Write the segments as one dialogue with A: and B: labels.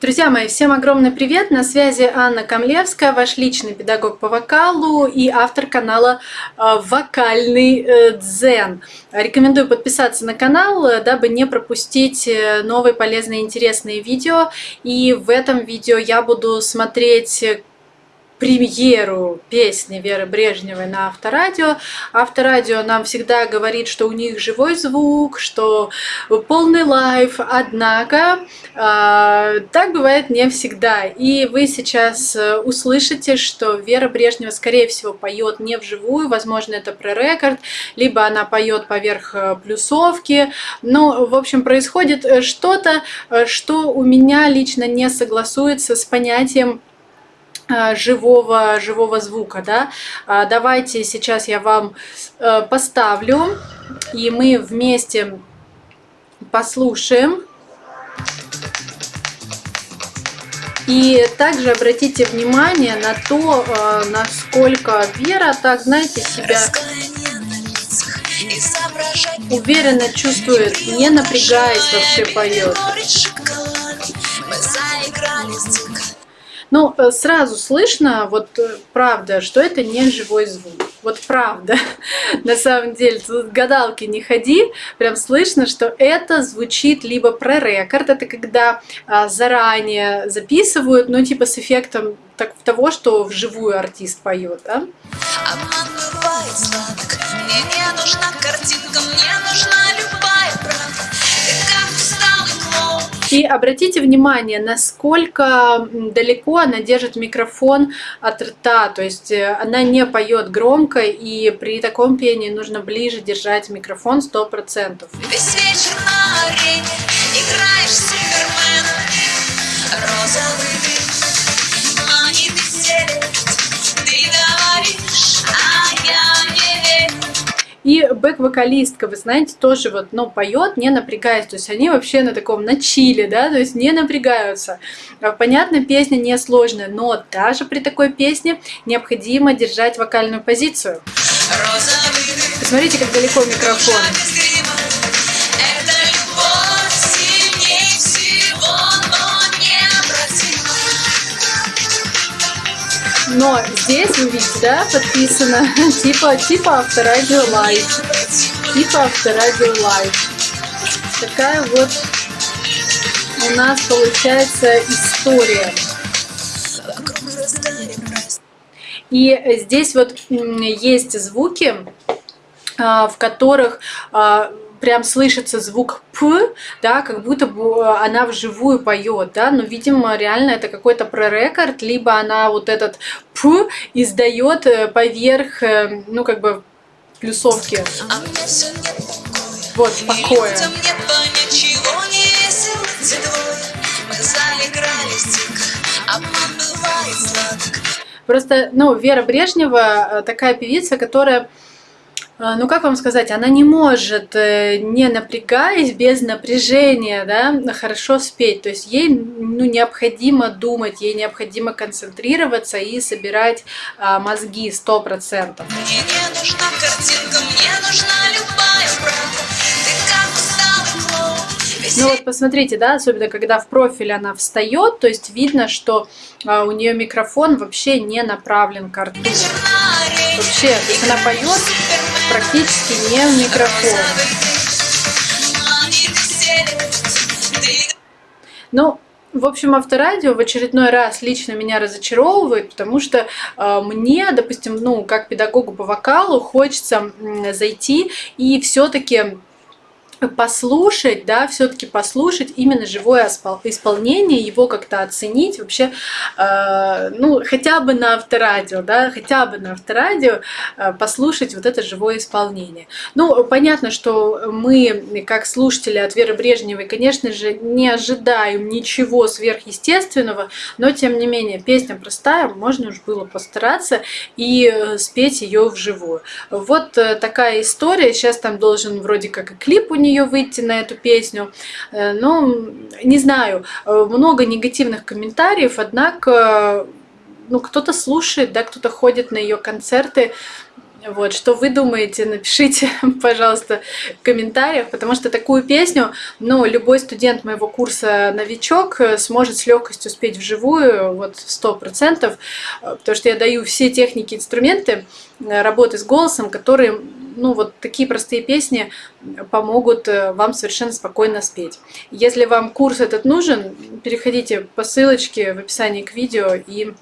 A: Друзья мои, всем огромный привет! На связи Анна Камлевская, ваш личный педагог по вокалу и автор канала э, «Вокальный э, дзен». Рекомендую подписаться на канал, э, дабы не пропустить новые полезные интересные видео. И в этом видео я буду смотреть премьеру песни Веры Брежневой на Авторадио. Авторадио нам всегда говорит, что у них живой звук, что полный live, однако э, так бывает не всегда. И вы сейчас э, услышите, что Вера Брежнева, скорее всего, поет не вживую, возможно, это prerecord, либо она поет поверх э, плюсовки. Но, в общем, происходит э, что-то, что у меня лично не согласуется с понятием живого, живого звука. Да? А, давайте сейчас я вам э, поставлю, и мы вместе послушаем. И также обратите внимание на то, э, насколько Вера, так знаете, себя уверенно чувствует, не напрягаясь вообще поет. Ну, э, сразу слышно, вот э, правда, что это не живой звук. Вот правда. На самом деле, тут гадалки не ходи, прям слышно, что это звучит либо про рекорд, это когда а, заранее записывают, ну, типа с эффектом так, того, что вживую артист поет, да? Обман бывает сладок, мне не нужна картинка, мне нужна любая И обратите внимание, насколько далеко она держит микрофон от рта, то есть э, она не поет громко, и при таком пении нужно ближе держать микрофон 100%. Весь вечер на арене играешь Супермена, розовый И бэк-вокалистка, вы знаете, тоже вот, ну, поет, не напрягаясь. То есть они вообще на таком, на чиле, да, то есть не напрягаются. А, понятно, песня несложная, но даже при такой песне необходимо держать вокальную позицию. Посмотрите, как далеко микрофон. Но здесь вы видите, да, подписано типа, типа Авторадио Live. Типа Авторадио Live. Такая вот у нас получается история. И здесь вот есть звуки, в которых а, прям слышится звук «п», да, как будто бы она вживую поет, да, но, видимо, реально это какой-то прорекорд, либо она вот этот «п» издает э, поверх, э, ну, как бы, плюсовки. А вот, покоя. Просто, ну, Вера Брежнева э, такая певица, которая а, ну как вам сказать, она не может, э, не напрягаясь, без напряжения, да, хорошо спеть. То есть ей ну, необходимо думать, ей необходимо концентрироваться и собирать а, мозги сто процентов. Мне не нужна картинка, мне нужна любая правда. Ну вот посмотрите, да, особенно когда в профиль она встает, то есть видно, что а, у нее микрофон вообще не направлен к рту. Вообще, то есть она поет практически не в микрофон. Ну, в общем, авторадио в очередной раз лично меня разочаровывает, потому что э, мне, допустим, ну, как педагогу по вокалу, хочется э, зайти и все-таки послушать, да, все-таки послушать именно живое исполнение, его как-то оценить, вообще, э, ну, хотя бы на авторадио, да, хотя бы на авторадио э, послушать вот это живое исполнение. Ну, понятно, что мы, как слушатели от Веры Брежневой, конечно же, не ожидаем ничего сверхъестественного, но, тем не менее, песня простая, можно уж было постараться и э, спеть ее вживую. Вот э, такая история, сейчас там должен вроде как и клип у нее нее выйти на эту песню. Э, ну, не знаю, э, много негативных комментариев, однако ну, кто-то слушает, да, кто-то ходит на ее концерты. Вот, что вы думаете, напишите, пожалуйста, в комментариях, потому что такую песню, ну, любой студент моего курса «Новичок» сможет с легкостью спеть вживую, вот, сто процентов, потому что я даю все техники, инструменты работы с голосом, которые, ну, вот такие простые песни помогут вам совершенно спокойно спеть. Если вам курс этот нужен, переходите по ссылочке в описании к видео и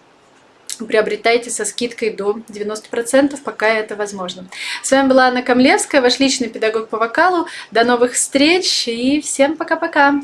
A: приобретайте со скидкой до 90%, пока это возможно. С вами была Анна Камлевская, ваш личный педагог по вокалу. До новых встреч и всем пока-пока!